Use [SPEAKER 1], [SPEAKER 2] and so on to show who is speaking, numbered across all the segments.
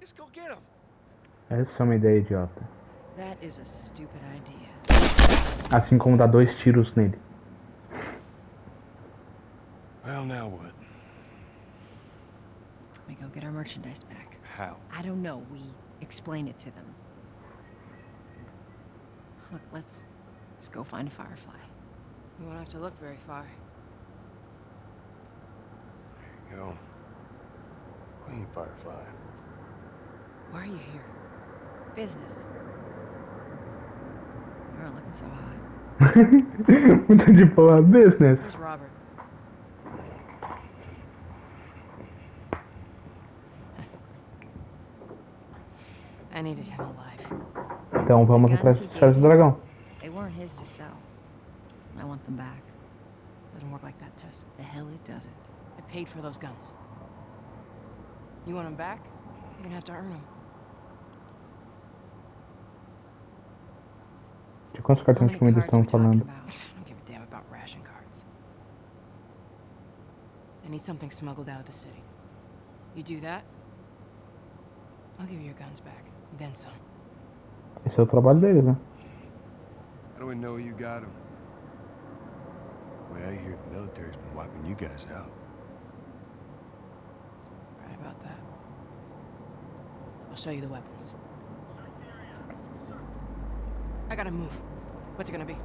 [SPEAKER 1] Let's go get him.
[SPEAKER 2] Essa é uma ideia idiota.
[SPEAKER 3] That is a stupid idea.
[SPEAKER 2] Assim como dar dois tiros nele.
[SPEAKER 1] Well, now what?
[SPEAKER 3] We go get our merchandise back.
[SPEAKER 1] How?
[SPEAKER 3] I don't know. We explain it to them. Look, let's let's go find a Firefly.
[SPEAKER 4] We won't have to look very far.
[SPEAKER 1] There you go. Queen Firefly.
[SPEAKER 4] Why are you here?
[SPEAKER 3] Business. You aren't looking so hot.
[SPEAKER 2] Muito de boa. Business.
[SPEAKER 4] Where's Robert? I needed him alive.
[SPEAKER 2] Então vamos atrás dos caras do dragão.
[SPEAKER 3] They weren't his to sell. I want them back.
[SPEAKER 4] Doesn't work like that, Tess.
[SPEAKER 3] The hell it doesn't.
[SPEAKER 4] I paid for those guns. You want them back? You're gonna have to earn them.
[SPEAKER 2] De quantos cartões de comida
[SPEAKER 3] talking
[SPEAKER 2] falando?
[SPEAKER 4] I need something smuggled out of the city. You do that, I'll give you your guns back. Then some.
[SPEAKER 2] Esse é o trabalho deles, né?
[SPEAKER 1] How do we know you got him? Well, I hear the military's been wiping you guys out.
[SPEAKER 4] Right about that. I'll show you the weapons. I gotta move. What's it gonna be?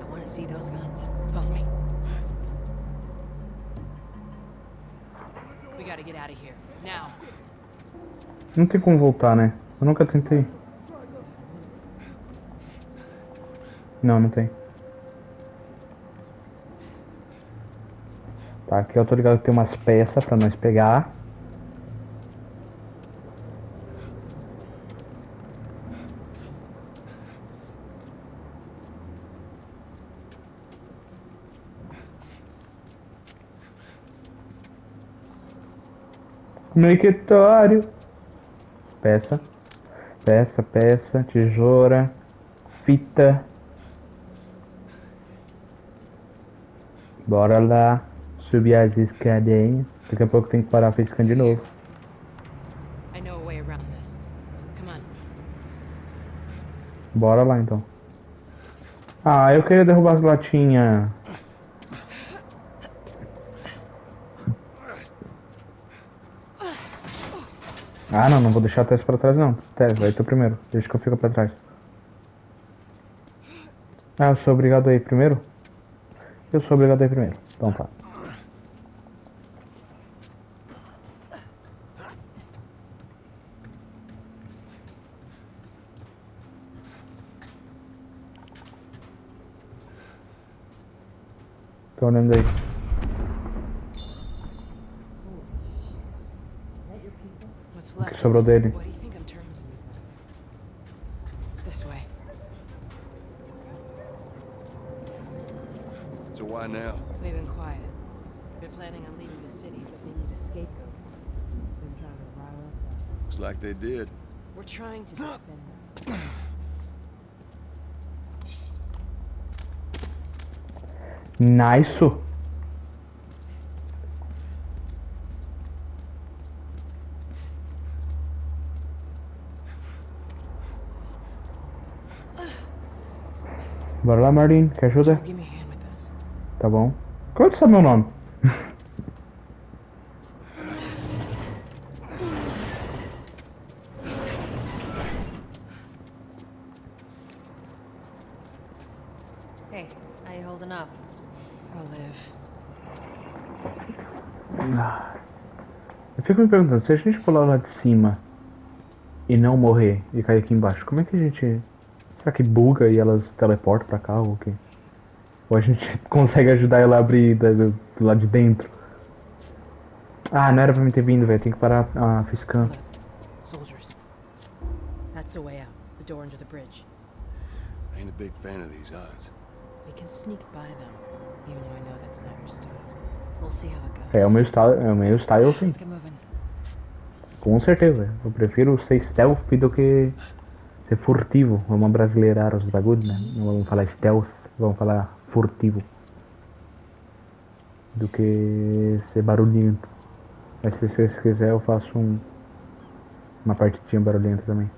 [SPEAKER 3] I want to see those guns.
[SPEAKER 4] Follow me. We gotta get out of here. Now.
[SPEAKER 2] Não tem como voltar, né? Eu nunca tentei. Não, não tem. Tá, aqui eu tô ligado que tem umas peças pra nós pegar. Mictório. Peça. Peça, peça, tesoura, fita. Bora lá subir as escadinhas. Daqui a pouco tem que parar piscando de novo.
[SPEAKER 4] A.
[SPEAKER 2] Bora lá então. Ah, eu queria derrubar as latinhas. Ah, não, não vou deixar a Tess pra trás não. Tess, vai tu primeiro. Deixa que eu fico pra trás. Ah, eu sou obrigado a ir primeiro? Eu sou obrigado a ir primeiro. Então tá. Tô olhando aí.
[SPEAKER 4] This way.
[SPEAKER 1] So why now?
[SPEAKER 4] They've been quiet. They're planning on leaving the city, but they need a scapegoat. Been trying to rile us up.
[SPEAKER 1] Looks like they did.
[SPEAKER 4] We're trying to defend us.
[SPEAKER 2] Nice. Bora lá, Marlene. Quer ajuda? Tá bom. Como é que sabe meu nome?
[SPEAKER 3] Hey, how you holding up?
[SPEAKER 4] I'll live.
[SPEAKER 2] Eu fico me perguntando, se a gente pular lá de cima e não morrer e cair aqui embaixo, como é que a gente. Será que buga e elas teleportam pra cá ou o quê? Ou a gente consegue ajudar ela a abrir da- do, do lado de dentro? Ah, não era pra mim ter vindo, velho. Tem que parar a fiscã.
[SPEAKER 4] Look, soldiers. That's the way out. The door under the bridge.
[SPEAKER 1] Ain't a big fan of these odds.
[SPEAKER 4] We can sneak by them, even though I know that's not your style.
[SPEAKER 3] We'll see how it goes.
[SPEAKER 2] É o meu style, é o meu style sim.
[SPEAKER 3] Let's get moving.
[SPEAKER 2] Com certeza. Eu prefiro ser stealth do que ser furtivo. Vamos brasileirar os bagulhos, né? Não vamos falar stealth, vamos falar furtivo. Do que ser barulhento. Mas se vocês quiserem eu faço um, uma partidinha barulhenta também.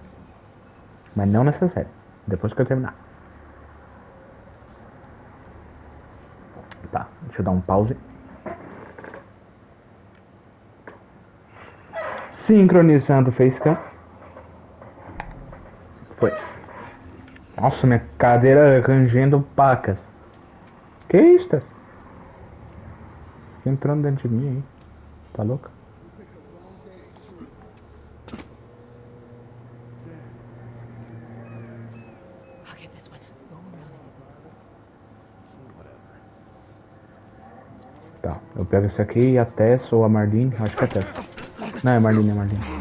[SPEAKER 2] Mas não nessa série. Depois que eu terminar. Tá, deixa eu dar um pause. Sincronizando o facecam. Foi. Nossa, minha cadeira rangendo pacas. Que isso? tá? Entrando dentro de mim aí. Tá louca? Tá, eu pego esse aqui e a Tess ou a Marlene. Acho que é a Tess. Não, é Marlene, é a Marlene.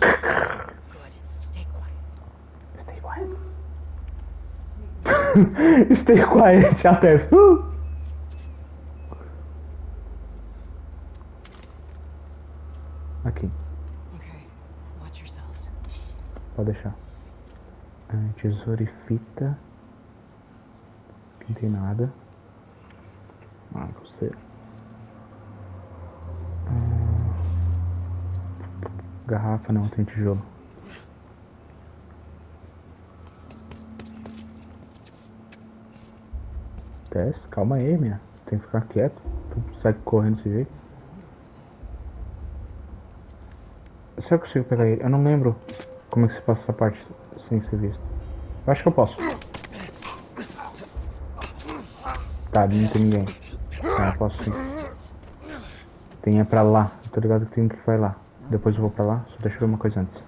[SPEAKER 4] Good. Stay quiet.
[SPEAKER 2] Stay quiet. Stay quiet, a Tess. Uh! Aqui, pode deixar. Ah, tesoura e fita. Não tem nada. Ah, você. Ah, garrafa não, tem tijolo. Tess, calma aí, minha. Tem que ficar quieto. Tu sai correndo desse jeito. Será que eu consigo pegar ele? Eu não lembro como é que se passa essa parte sem ser visto. Eu acho que eu posso. Tá, não tem ninguém. Tá, eu posso sim. Tem é pra lá. Eu tô ligado que tem que vai lá. Depois eu vou pra lá. Só deixa eu ver uma coisa antes.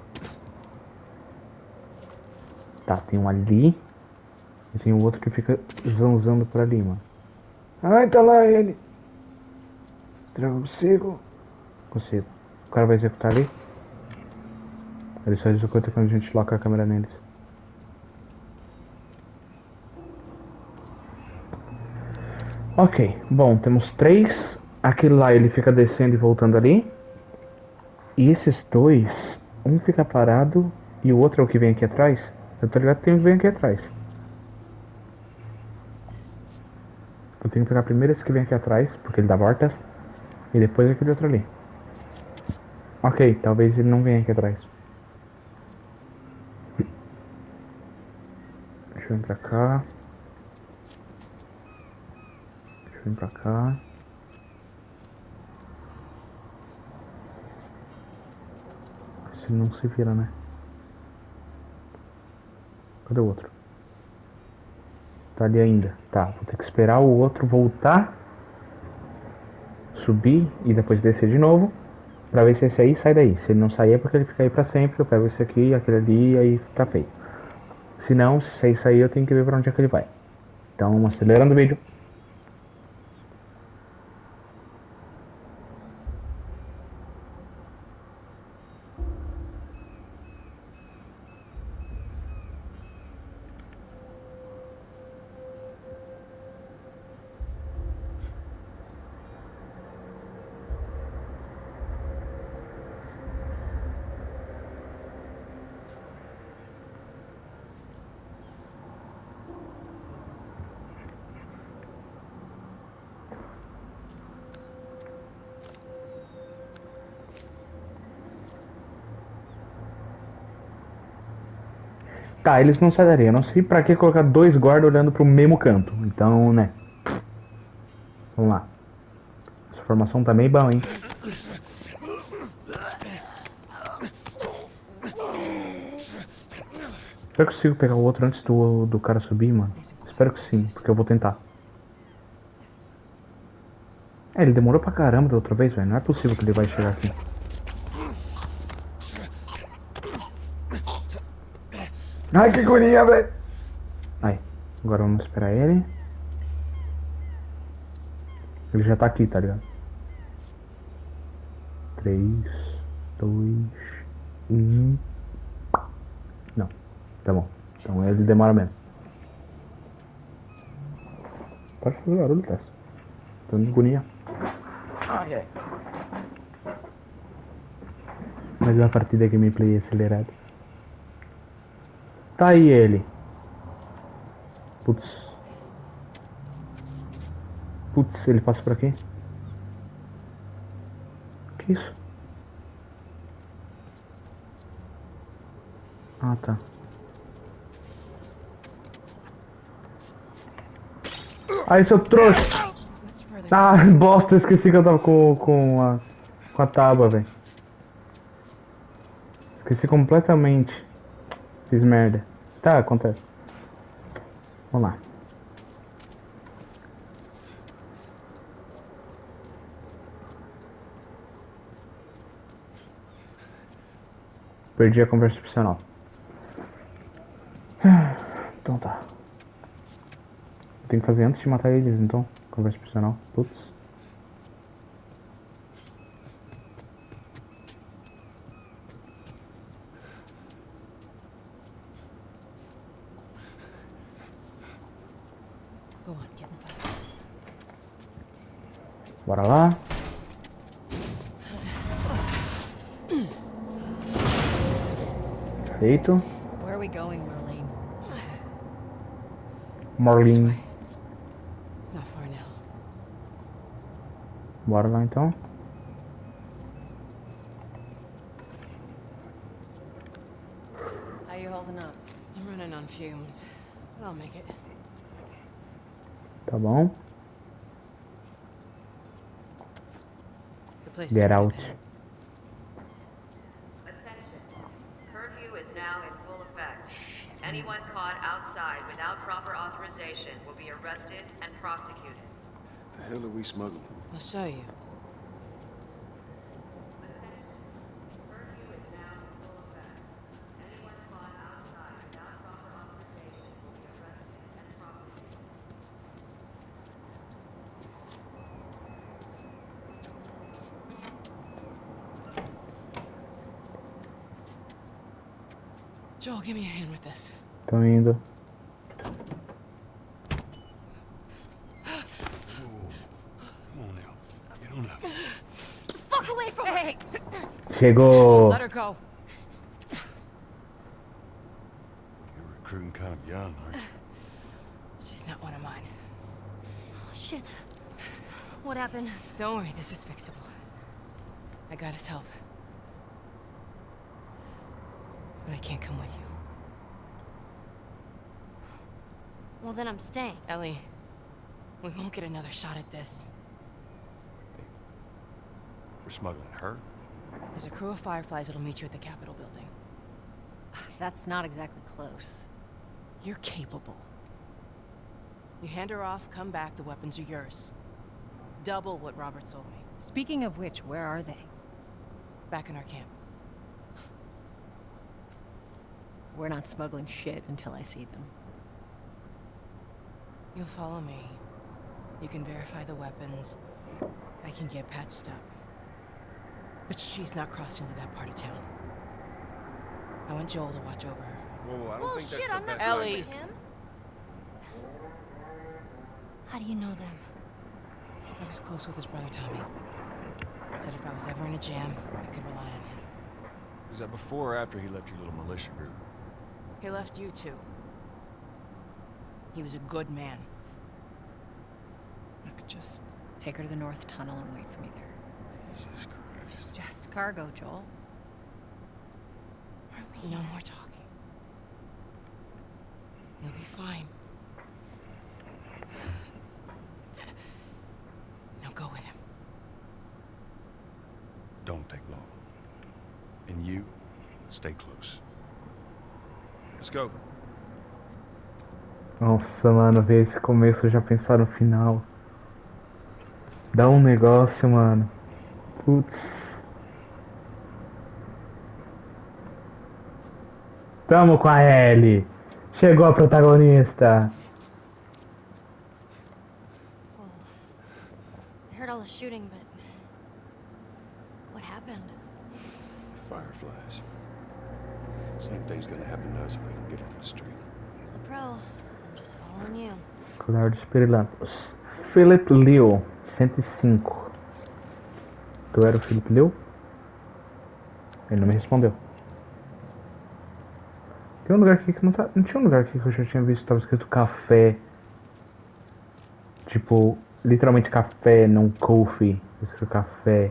[SPEAKER 2] Tá, tem um ali. E tem o outro que fica zanzando por ali, mano. Ai, tá lá ele. Será que eu consigo? Consigo. O cara vai executar ali? Ele só executa quando a gente loca a câmera neles. Ok, bom, temos três. Aquele lá ele fica descendo e voltando ali. E esses dois, um fica parado e o outro é o que vem aqui atrás. Eu tô ligado que tem um que vem aqui atrás. Eu tenho que pegar primeiro esse que vem aqui atrás, porque ele dá voltas. E depois aquele outro ali. Ok, talvez ele não venha aqui atrás. Deixa eu vir pra cá. Deixa eu vir pra cá. Se não se vira, né? Cadê o outro? Tá ali ainda. Tá, vou ter que esperar o outro voltar. Subir e depois descer de novo. Pra ver se esse aí sai daí. Se ele não sair é porque ele fica aí pra sempre. Eu pego esse aqui, aquele ali e aí fica feio. Se não, se aí sair eu tenho que ver pra onde é que ele vai. Então, acelerando o vídeo. Tá, eles não saem. Eu não sei pra que colocar dois guardas olhando pro mesmo canto. Então, né. Vamos lá. Essa formação tá meio bom, hein? Será que eu consigo pegar o outro antes do, do cara subir, mano? Espero que sim, porque eu vou tentar. É, ele demorou pra caramba da outra vez, velho. Não é possível que ele vai chegar aqui. Ai, que agonia, velho. Aí, agora vamos esperar ele. Ele já tá aqui, tá ligado? 3, 2, 1. Não, tá bom. Então ele demora mesmo. Pode fazer barulho, Tess. Tô de agonia. Ai, ai. Mais uma partida gameplay acelerada. Tá aí ele. Putz. Putz, ele passa por aqui. Que isso? Ah, tá. Aí, seu trouxa! Ah, bosta, esqueci que eu tava com, com a, com a tábua, velho. Esqueci completamente. Fiz merda. Tá, acontece. Vamos lá. Perdi a conversa opcional. Então tá. Tem que fazer antes de matar eles, então. Conversa opcional. Putz. Bora lá. Feito.
[SPEAKER 3] Where are we going, Marlene?
[SPEAKER 2] Bora lá então.
[SPEAKER 4] Place
[SPEAKER 2] Get
[SPEAKER 4] is
[SPEAKER 2] out.
[SPEAKER 5] Attention. Curfew is now in full effect. Anyone caught outside without proper authorization will be arrested and prosecuted.
[SPEAKER 1] The hell are we smuggling?
[SPEAKER 4] I'll show you.
[SPEAKER 5] Curfew is now in full effect. Anyone caught outside without proper authorization will be arrested and prosecuted.
[SPEAKER 4] Joel, give me a hand with this.
[SPEAKER 2] Tô indo.
[SPEAKER 1] Come on now. Get on up.
[SPEAKER 3] Fuck away from me!
[SPEAKER 2] Chegou.
[SPEAKER 4] Let her go.
[SPEAKER 1] You're recruiting kind of young, aren't you?
[SPEAKER 4] She's not one of mine.
[SPEAKER 3] Oh, Shit. What happened?
[SPEAKER 4] Don't worry, this is fixable. I got his help. But I can't come with you.
[SPEAKER 6] Well, then I'm staying.
[SPEAKER 4] Ellie, we won't get another shot at this.
[SPEAKER 1] We're smuggling her?
[SPEAKER 4] There's a crew of Fireflies that'll meet you at the Capitol building.
[SPEAKER 3] That's not exactly close.
[SPEAKER 4] You're capable. You hand her off, come back, the weapons are yours. Double what Robert sold me.
[SPEAKER 3] Speaking of which, where are they?
[SPEAKER 4] Back in our camp.
[SPEAKER 3] We're not smuggling shit until I see them.
[SPEAKER 4] You'll follow me. You can verify the weapons. I can get patched up. But she's not crossing to that part of town. I want Joel to watch over her.
[SPEAKER 1] Whoa, I don't
[SPEAKER 6] Well,
[SPEAKER 1] think that's
[SPEAKER 6] shit,
[SPEAKER 1] the
[SPEAKER 6] I'm not
[SPEAKER 1] best
[SPEAKER 4] Ellie.
[SPEAKER 1] idea.
[SPEAKER 6] with him. How do you know them?
[SPEAKER 4] I was close with his brother Tommy. Said if I was ever in a jam, I could rely on him.
[SPEAKER 1] Was that before or after he left your little militia group?
[SPEAKER 4] He left you too. He was a good man.
[SPEAKER 3] I could just take her to the North Tunnel and wait for me there.
[SPEAKER 1] Jesus Christ.
[SPEAKER 3] Just cargo, Joel.
[SPEAKER 4] No more talking. You'll be fine. Now go with him.
[SPEAKER 1] Don't take long. And you, stay close. Let's go.
[SPEAKER 2] Nossa, mano, ver esse começo já pensar no final. Dá um negócio, mano. Putz. Tamo com a Ellie. Chegou a protagonista.
[SPEAKER 6] I heard all the shooting, but what happened?
[SPEAKER 1] Fireflies. Same thing's gonna happen to us if we don't get off the street.
[SPEAKER 6] You're the pro.
[SPEAKER 2] Dos Pirilampos. Philip Liu, 105. Tu era o Philip Liu? Ele não me respondeu. Tem um lugar aqui que não tá. Não tinha um lugar aqui que eu já tinha visto, tava escrito café. Tipo, literalmente café, não coffee. Eu escrevo café.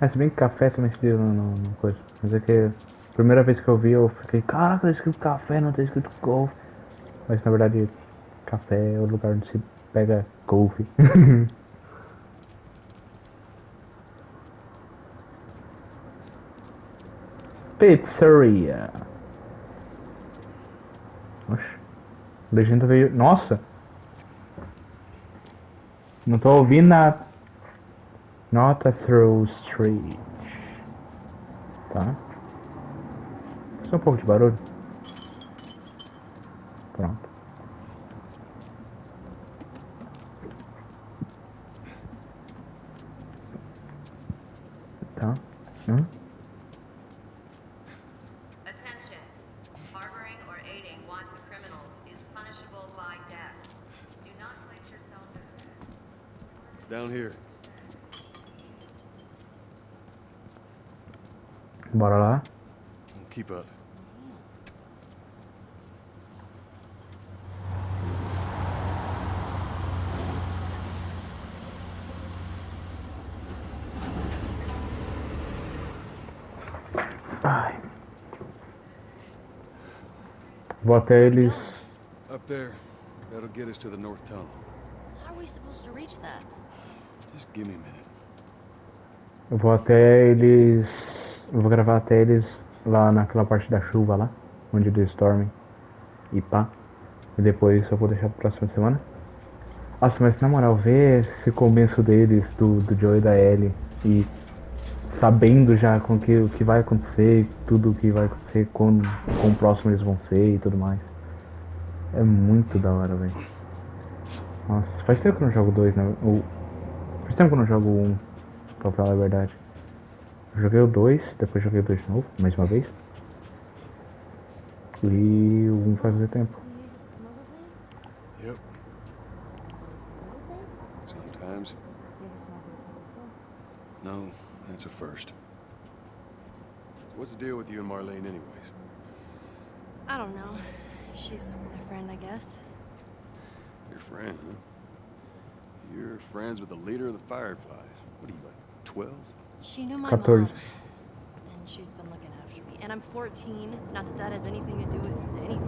[SPEAKER 2] Ah, se bem que café também se no, no coisa. Mas é que a primeira vez que eu vi eu fiquei, caraca, tá escrito café, não tá escrito coffee. Mas na verdade café é o lugar onde se pega coffee. Pizzeria. Oxe. Legenda veio. Nossa! Não tô ouvindo nada. Not a through street. Tá. Só um pouco de barulho. Pronto. Tá. Hum?
[SPEAKER 5] Attention. Harboring or aiding wanted criminals is punishable by death. Do not place yourself in
[SPEAKER 1] Down here.
[SPEAKER 2] Bora lá.
[SPEAKER 1] Keep up.
[SPEAKER 2] Ai. Vou até eles.
[SPEAKER 1] Up there. That'll get us to the north tunnel.
[SPEAKER 6] How are we supposed to reach that?
[SPEAKER 1] Just give me a minute.
[SPEAKER 2] Eu vou até eles. Eu vou gravar até eles lá naquela parte da chuva lá, onde eles dormem. E pá. E depois eu vou deixar pra próxima semana. Nossa, mas na moral, ver esse começo deles, do, do Joe e da Ellie, e sabendo já com que, o que vai acontecer, tudo o que vai acontecer, quando, quão próximo eles vão ser e tudo mais. É muito da hora, velho. Nossa, faz tempo que eu não jogo dois, né? Faz tempo que eu não jogo um, pra falar a verdade. Eu joguei o 2, depois joguei o 2 de novo, mais uma vez. E o 1 um faz muito tempo.
[SPEAKER 1] Yep. Sometimes. No, that's a first. So what's the deal with you and Marlene anyways?
[SPEAKER 6] I don't know. She's my friend, I guess.
[SPEAKER 1] Your friend, huh? You're friends with the leader of the Fireflies. What are you, like, 12?
[SPEAKER 6] She knew my mom. And she's been looking after me. And I'm 14. Not that that has anything to do with anything.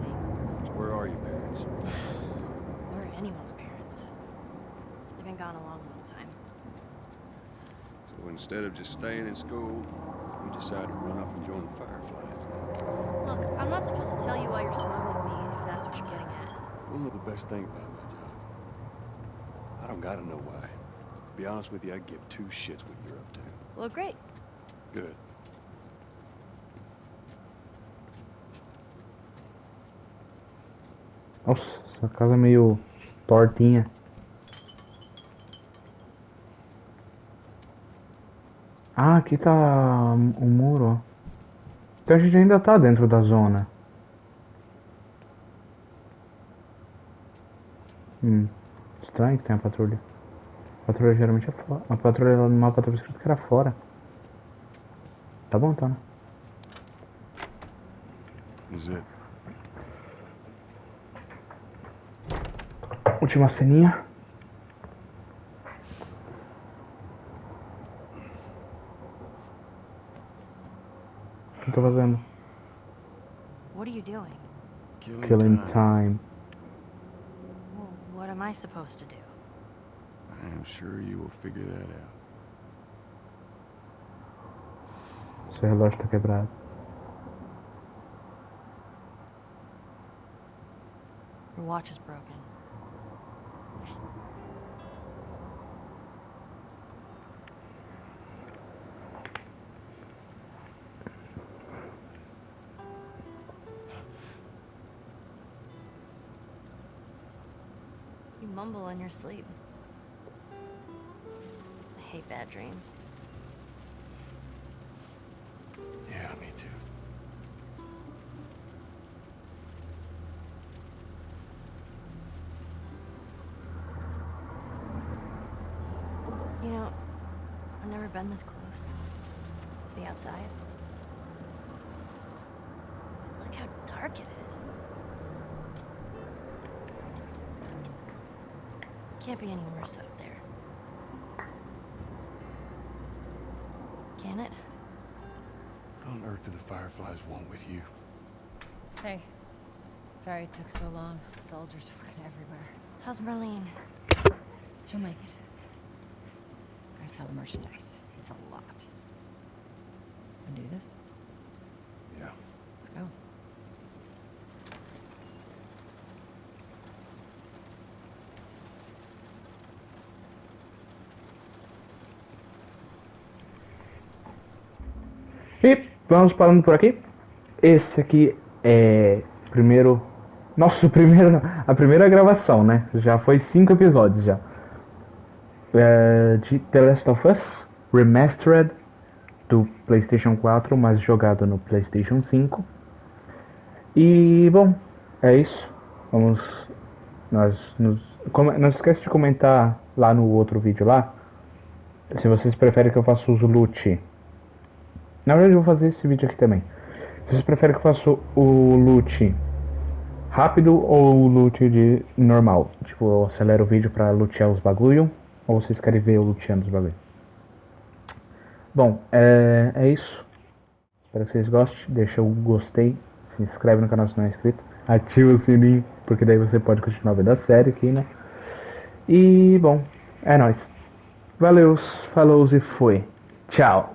[SPEAKER 1] Where are your parents?
[SPEAKER 6] Where are anyone's parents. They've been gone a long, long time.
[SPEAKER 1] So instead of just staying in school, you decided to run off and join the Fireflies.
[SPEAKER 6] Look, I'm not supposed to tell you why you're smuggling me, if that's what you're getting at.
[SPEAKER 1] You know the best thing about my job? I don't gotta know why. To be honest with you, I give two shits what you're up to.
[SPEAKER 6] Well, great.
[SPEAKER 1] Good.
[SPEAKER 2] Nossa, essa casa é meio tortinha. Ah, aqui tá o muro, ó. Então a gente ainda tá dentro da zona. Hum, estranho que tem a patrulha. A patrulha geralmente é fora. A patrulha lá no mapa tava escrito que era fora. Tá bom, tá, né? Última ceninha. O que tô fazendo?
[SPEAKER 6] What are you doing?
[SPEAKER 1] Killing,
[SPEAKER 2] Killing
[SPEAKER 1] time.
[SPEAKER 2] time.
[SPEAKER 6] Well, what am I supposed to do?
[SPEAKER 1] I am sure you will figure that out.
[SPEAKER 2] Seu relógio tá quebrado.
[SPEAKER 6] Your watch is broken. In your sleep. I hate bad dreams.
[SPEAKER 1] Yeah, me too.
[SPEAKER 6] You know, I've never been this close. Is the outside? Look how dark it is. Can't be any worse up there. Can it?
[SPEAKER 1] What on earth do the Fireflies want with you?
[SPEAKER 3] Hey. Sorry it took so long. Soldiers fucking everywhere.
[SPEAKER 6] How's Merlene?
[SPEAKER 3] She'll make it. Gotta sell the merchandise. It's a lot.
[SPEAKER 2] E vamos parando por aqui. Esse aqui é primeiro. Nosso primeiro. A primeira gravação, né? Já foi cinco episódios já. É, de The Last of Us Remastered do PlayStation 4, mas jogado no PlayStation 5. E bom, é isso. Vamos. Nós nos. Não esquece de comentar lá no outro vídeo lá. Se vocês preferem que eu faça uso loot na verdade, eu vou fazer esse vídeo aqui também. Vocês preferem que eu faça o loot rápido ou o loot de normal? Tipo, eu acelero o vídeo pra lutear os bagulho? Ou vocês querem ver eu luteando os bagulho? Bom, é, é isso. Espero que vocês gostem. Deixa o gostei. Se inscreve no canal se não é inscrito. Ativa o sininho, porque daí você pode continuar vendo a série aqui, né? E, bom, é nóis. Valeu, falou e foi. Tchau.